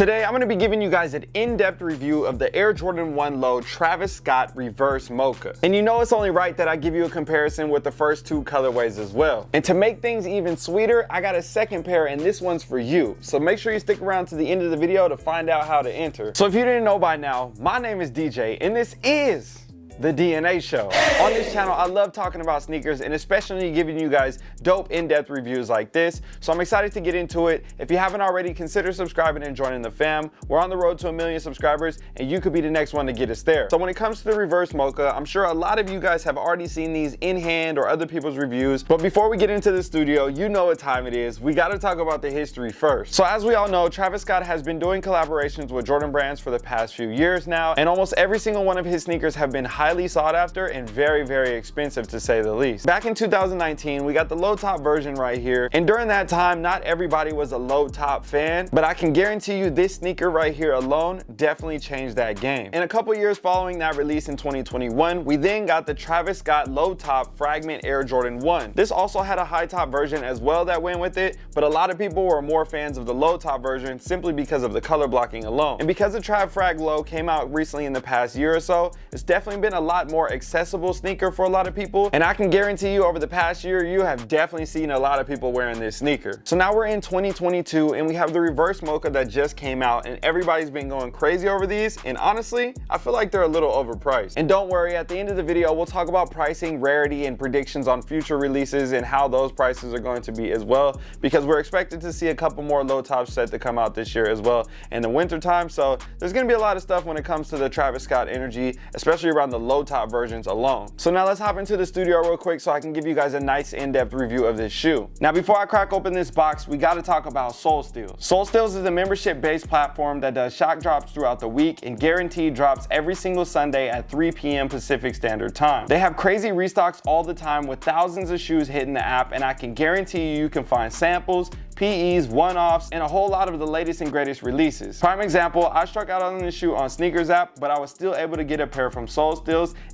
Today, I'm gonna be giving you guys an in-depth review of the Air Jordan 1 Low Travis Scott Reverse Mocha. And you know it's only right that I give you a comparison with the first two colorways as well. And to make things even sweeter, I got a second pair and this one's for you. So make sure you stick around to the end of the video to find out how to enter. So if you didn't know by now, my name is DJ and this is the DNA Show. On this channel, I love talking about sneakers and especially giving you guys dope in-depth reviews like this. So I'm excited to get into it. If you haven't already, consider subscribing and joining the fam. We're on the road to a million subscribers and you could be the next one to get us there. So when it comes to the reverse mocha, I'm sure a lot of you guys have already seen these in hand or other people's reviews. But before we get into the studio, you know what time it is. We gotta talk about the history first. So as we all know, Travis Scott has been doing collaborations with Jordan brands for the past few years now, and almost every single one of his sneakers have been highly highly sought after and very, very expensive to say the least. Back in 2019, we got the low top version right here. And during that time, not everybody was a low top fan, but I can guarantee you this sneaker right here alone definitely changed that game. In a couple years following that release in 2021, we then got the Travis Scott low top Fragment Air Jordan 1. This also had a high top version as well that went with it, but a lot of people were more fans of the low top version simply because of the color blocking alone. And because the Trav Frag Low came out recently in the past year or so, it's definitely been a a lot more accessible sneaker for a lot of people. And I can guarantee you over the past year, you have definitely seen a lot of people wearing this sneaker. So now we're in 2022 and we have the reverse mocha that just came out and everybody's been going crazy over these. And honestly, I feel like they're a little overpriced. And don't worry, at the end of the video, we'll talk about pricing, rarity, and predictions on future releases and how those prices are going to be as well, because we're expected to see a couple more low tops set to come out this year as well in the winter time. So there's gonna be a lot of stuff when it comes to the Travis Scott energy, especially around the low top versions alone. So now let's hop into the studio real quick so I can give you guys a nice in-depth review of this shoe. Now before I crack open this box, we gotta talk about Sole Steals. Sole Steals is a membership-based platform that does shock drops throughout the week and guaranteed drops every single Sunday at 3 p.m. Pacific Standard Time. They have crazy restocks all the time with thousands of shoes hitting the app and I can guarantee you you can find samples, PEs, one-offs, and a whole lot of the latest and greatest releases. Prime example, I struck out on this shoe on Sneakers app, but I was still able to get a pair from Sole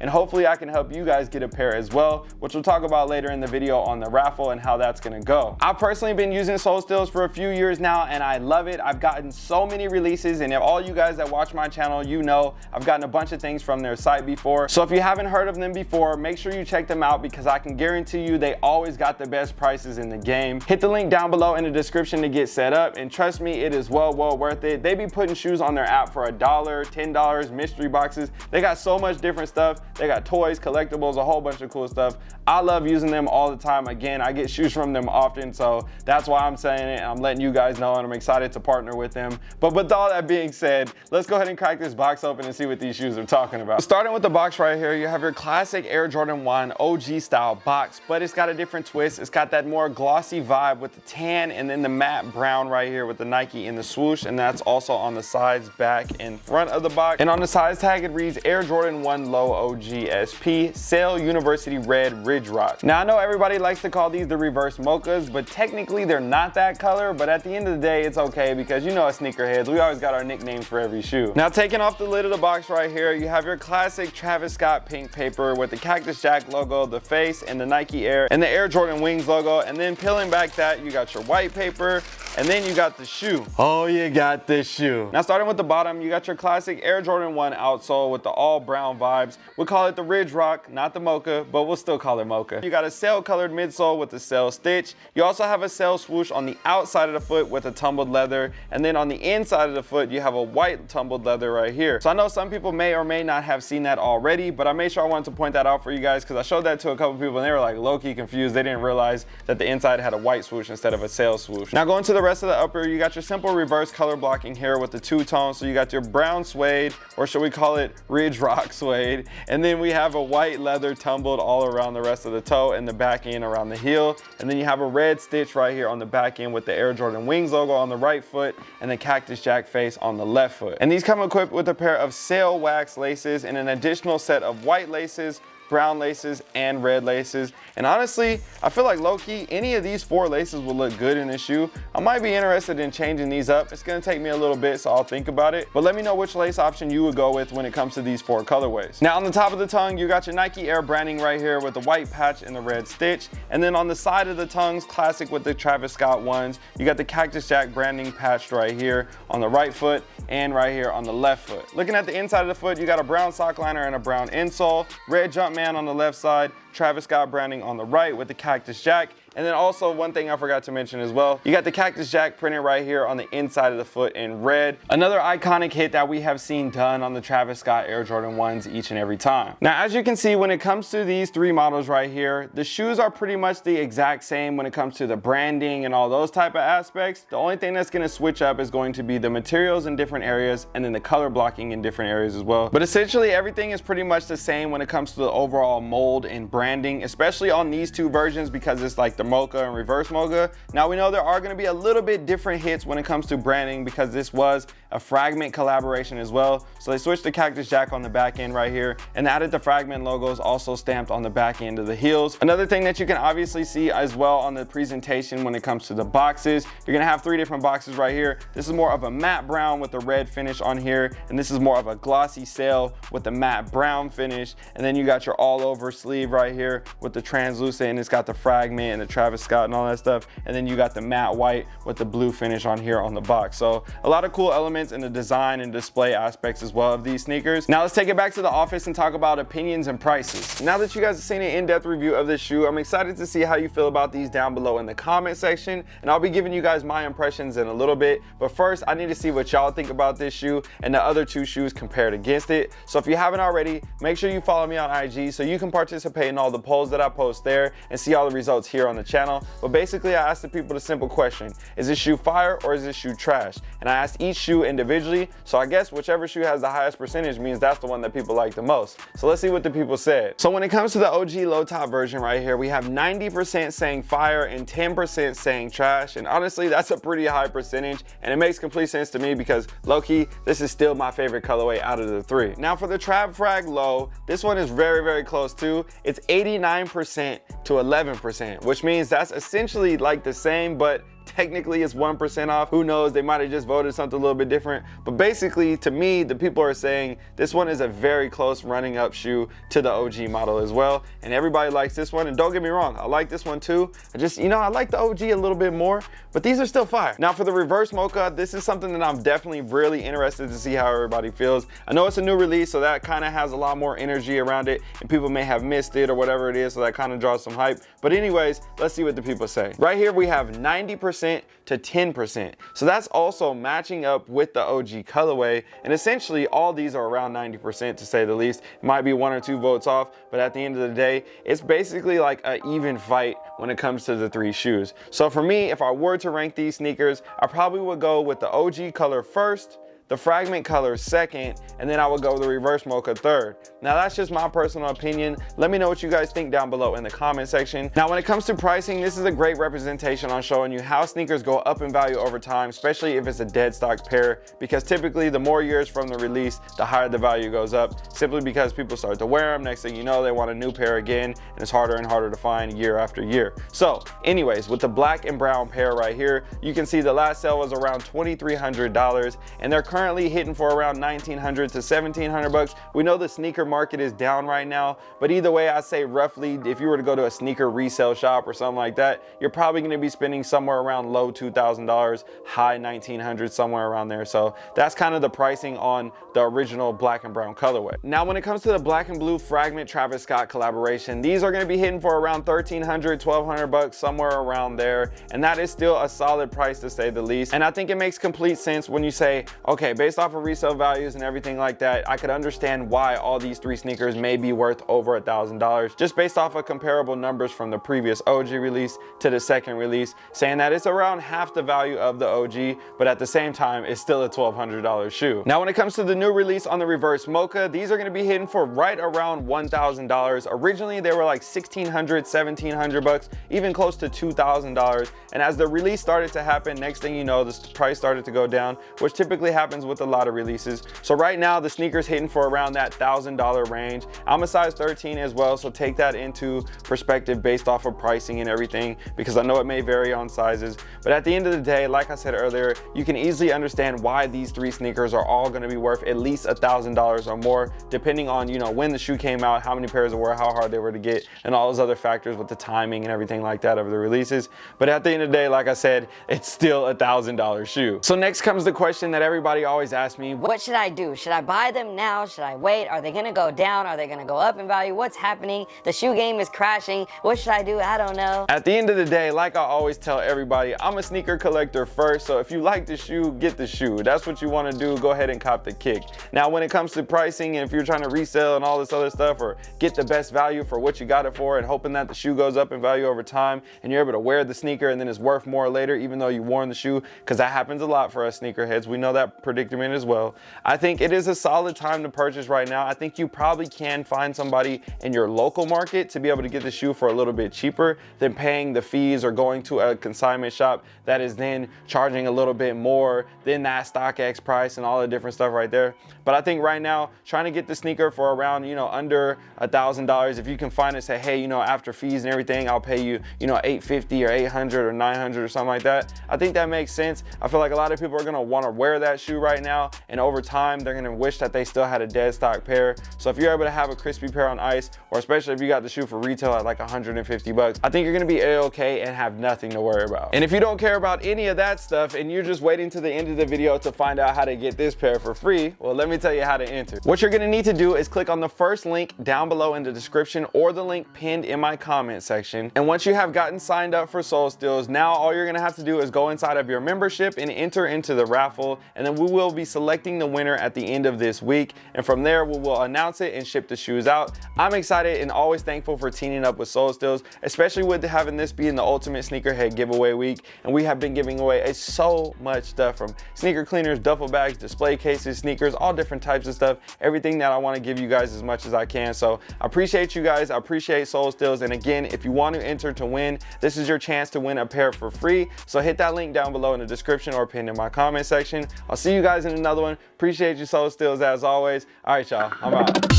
And hopefully I can help you guys get a pair as well, which we'll talk about later in the video on the raffle and how that's gonna go. I've personally been using Sole Steals for a few years now, and I love it. I've gotten so many releases, and if all you guys that watch my channel, you know I've gotten a bunch of things from their site before. So if you haven't heard of them before, make sure you check them out because I can guarantee you they always got the best prices in the game. Hit the link down below in the description to get set up and trust me it is well well worth it they be putting shoes on their app for a dollar ten dollars mystery boxes they got so much different stuff. They got toys collectibles a whole bunch of cool stuff. I love using them all the time. Again i get shoes from them often so that's why i'm saying it. I'm letting you guys know and i'm excited to partner with them. But with all that being said let's go ahead and crack this box open and see what these shoes are talking about. Starting with the box right here you have your classic air jordan 1 og style box but it's got a different twist. It's got that more glossy vibe with the tan and then the matte brown right here with the Nike in the swoosh and that's also on the sides, back, and front of the box. And on the size tag it reads Air Jordan 1 Low OG SP Sail University Red Ridge Rock. Now I know everybody likes to call these the reverse mochas, but technically they're not that color, but at the end of the day it's okay because you know as sneakerheads, we always got our nicknames for every shoe. Now taking off the lid of the box right here, you have your classic Travis Scott pink paper with the Cactus Jack logo, the face, and the Nike Air, and the Air Jordan Wings logo, and then peeling back that, you got your white paper, and then you got the shoe. Oh, you got this shoe. Now starting with the bottom, you got your classic Air Jordan 1 outsole with the all brown vibes. We call it the Ridge Rock, not the Mocha, but we'll still call it Mocha. You got a sail colored midsole with the sail stitch. You also have a sail swoosh on the outside of the foot with a tumbled leather. And then on the inside of the foot, you have a white tumbled leather right here. So I know some people may or may not have seen that already, but I made sure I wanted to point that out for you guys because I showed that to a couple people and they were like low-key confused. They didn't realize that the inside had a white swoosh instead of a sail swoosh. Now going to the rest of the upper, you got your simple reverse color blocking here with the two tones. So you got your brown suede, or should we call it ridge rock suede? And then we have a white leather tumbled all around the rest of the toe and the back end around the heel. And then you have a red stitch right here on the back end with the Air Jordan Wings logo on the right foot and the Cactus Jack face on the left foot. And these come equipped with a pair of sail wax laces and an additional set of white laces brown laces, and red laces. And honestly, I feel like low-key, any of these four laces will look good in this shoe. I might be interested in changing these up. It's gonna take me a little bit, so I'll think about it. But let me know which lace option you would go with when it comes to these four colorways. Now on the top of the tongue, you got your Nike Air branding right here with the white patch and the red stitch. And then on the side of the tongues, classic with the Travis Scott ones, you got the Cactus Jack branding patched right here on the right foot and right here on the left foot. Looking at the inside of the foot, you got a brown sock liner and a brown insole, red Jumpman on the left side, Travis Scott branding on the right with the Cactus Jack, and then also one thing I forgot to mention as well, you got the Cactus Jack printed right here on the inside of the foot in red. Another iconic hit that we have seen done on the Travis Scott Air Jordan 1s each and every time. Now, as you can see, when it comes to these three models right here, the shoes are pretty much the exact same when it comes to the branding and all those type of aspects. The only thing that's gonna switch up is going to be the materials in different areas and then the color blocking in different areas as well. But essentially everything is pretty much the same when it comes to the overall mold and branding, especially on these two versions because it's like the mocha and reverse mocha. Now we know there are gonna be a little bit different hits when it comes to branding because this was a fragment collaboration as well. So they switched the Cactus Jack on the back end right here and added the fragment logos also stamped on the back end of the heels. Another thing that you can obviously see as well on the presentation when it comes to the boxes, you're gonna have three different boxes right here. This is more of a matte brown with a red finish on here and this is more of a glossy sail with the matte brown finish and then you got your all over sleeve right here with the translucent and it's got the fragment and the Travis Scott and all that stuff. And then you got the matte white with the blue finish on here on the box. So a lot of cool elements in the design and display aspects as well of these sneakers. Now let's take it back to the office and talk about opinions and prices. Now that you guys have seen an in-depth review of this shoe, I'm excited to see how you feel about these down below in the comment section. And I'll be giving you guys my impressions in a little bit. But first, I need to see what y'all think about this shoe and the other two shoes compared against it. So if you haven't already, make sure you follow me on IG so you can participate in all the polls that I post there and see all the results here on the channel. But basically, I asked the people the simple question, is this shoe fire or is this shoe trash? And I asked each shoe individually, so I guess whichever shoe has the highest percentage means that's the one that people like the most. So let's see what the people said. So when it comes to the OG low top version right here, we have 90% saying fire and 10% saying trash. And honestly, that's a pretty high percentage. And it makes complete sense to me because low-key, this is still my favorite colorway out of the three. Now for the Trav Frag low, this one is very, very close too. It's 89% to 11%, which means that's essentially like the same, but technically it's 1% off. Who knows, they might have just voted something a little bit different. But basically, to me, the people are saying this one is a very close running up shoe to the OG model as well. And everybody likes this one. And don't get me wrong, I like this one too. I just, you know, I like the OG a little bit more, but these are still fire. Now for the reverse mocha, this is something that I'm definitely really interested to see how everybody feels. I know it's a new release, so that kind of has a lot more energy around it and people may have missed it or whatever it is, so that kind of draws some hype. But anyways, let's see what the people say. Right here, we have 90% to 10%. So that's also matching up with the OG colorway. And essentially all these are around 90% to say the least. It might be one or two votes off, but at the end of the day, it's basically like an even fight when it comes to the three shoes. So for me, if I were to rank these sneakers, I probably would go with the OG color first, the fragment color second, and then I would go the reverse mocha third. Now that's just my personal opinion. Let me know what you guys think down below in the comment section. Now when it comes to pricing, this is a great representation on showing you how sneakers go up in value over time, especially if it's a dead stock pair, because typically the more years from the release, the higher the value goes up, simply because people start to wear them. Next thing you know, they want a new pair again, and it's harder and harder to find year after year. So anyways, with the black and brown pair right here, you can see the last sale was around $2,300, and they're currently hitting for around 1900 to 1700 bucks. We know the sneaker market is down right now, but either way, I say roughly, if you were to go to a sneaker resale shop or something like that, you're probably gonna be spending somewhere around low $2,000, high 1900, somewhere around there. So that's kind of the pricing on the original black and brown colorway. Now, when it comes to the black and blue fragment Travis Scott collaboration, these are gonna be hitting for around 1300, 1200 bucks, somewhere around there. And that is still a solid price to say the least. And I think it makes complete sense when you say, okay, okay, based off of resale values and everything like that, I could understand why all these three sneakers may be worth over a thousand dollars just based off of comparable numbers from the previous OG release to the second release, saying that it's around half the value of the OG, but at the same time, it's still a $1,200 shoe. Now, when it comes to the new release on the reverse Mocha, these are gonna be hitting for right around $1,000. Originally, they were like 1600 1700 bucks, even close to $2,000. And as the release started to happen, next thing you know, the price started to go down, which typically happens happens with a lot of releases. So right now the sneaker's hitting for around that $1,000 range. I'm a size 13 as well, so take that into perspective based off of pricing and everything because I know it may vary on sizes. But at the end of the day, like I said earlier, you can easily understand why these three sneakers are all gonna be worth at least $1,000 or more, depending on, you know, when the shoe came out, how many pairs were, how hard they were to get, and all those other factors with the timing and everything like that of the releases. But at the end of the day, like I said, it's still a $1,000 shoe. So next comes the question that everybody always asks me. What should I do? Should I buy them now? Should I wait? Are they gonna go down? Are they gonna go up in value? What's happening? The shoe game is crashing. What should I do? I don't know. At the end of the day, like I always tell everybody, I'm a sneaker collector first. So if you like the shoe, get the shoe. That's what you wanna do. Go ahead and cop the kick. Now, when it comes to pricing and if you're trying to resell and all this other stuff or get the best value for what you got it for and hoping that the shoe goes up in value over time and you're able to wear the sneaker and then it's worth more later, even though you worn the shoe, because that happens a lot for us sneakerheads. We know that predicament as well. I think it is a solid time to purchase right now. I think you probably can find somebody in your local market to be able to get the shoe for a little bit cheaper than paying the fees or going to a consignment shop that is then charging a little bit more than that StockX price and all the different stuff right there. But I think right now, trying to get the sneaker for around, you know, under a thousand dollars, if you can find it, say, hey, you know, after fees and everything, I'll pay you, you know, 850 or 800 or 900 or something like that. I think that makes sense. I feel like a lot of people are gonna wanna wear that shoe right now. And over time, they're gonna wish that they still had a dead stock pair. So if you're able to have a crispy pair on ice, or especially if you got the shoe for retail at like 150 bucks, I think you're gonna be a-okay and have nothing to worry about. And if you don't care about any of that stuff and you're just waiting to the end of the video to find out how to get this pair for free, well, let me tell you how to enter. What you're gonna need to do is click on the first link down below in the description or the link pinned in my comment section. And once you have gotten signed up for Sole Steals, now all you're gonna have to do is go inside of your membership and enter into the raffle. And then we will be selecting the winner at the end of this week. And from there, we will announce it and ship the shoes out. I'm excited and always thankful for teaming up with Sole Steals, especially with having this being the ultimate sneakerhead giveaway week. And we have been giving away so much stuff from sneaker cleaners, duffel bags, display cases, sneakers, all different types of stuff. Everything that I wanna give you guys as much as I can. So I appreciate you guys. I appreciate Sole Steals. And again, if you want to enter to win, this is your chance to win a pair for free. So hit that link down below in the description or pinned in my comment section. I'll see you guys in another one. Appreciate you Sole Steals as always. All right, y'all, I'm out.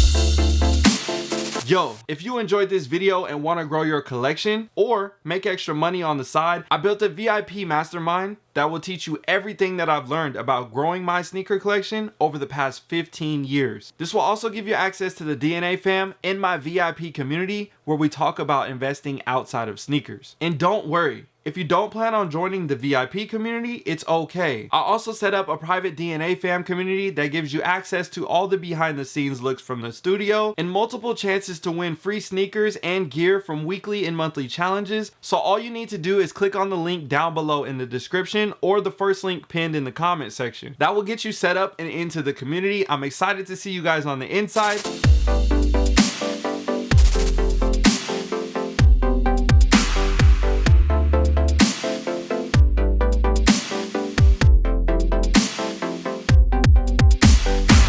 Yo, if you enjoyed this video and want to grow your collection or make extra money on the side, I built a VIP mastermind that will teach you everything that I've learned about growing my sneaker collection over the past 15 years. This will also give you access to the DNA fam in my VIP community where we talk about investing outside of sneakers. And don't worry, if you don't plan on joining the VIP community, it's okay. I also set up a private DNA fam community that gives you access to all the behind the scenes looks from the studio and multiple chances to win free sneakers and gear from weekly and monthly challenges. So all you need to do is click on the link down below in the description or the first link pinned in the comment section. That will get you set up and into the community. I'm excited to see you guys on the inside.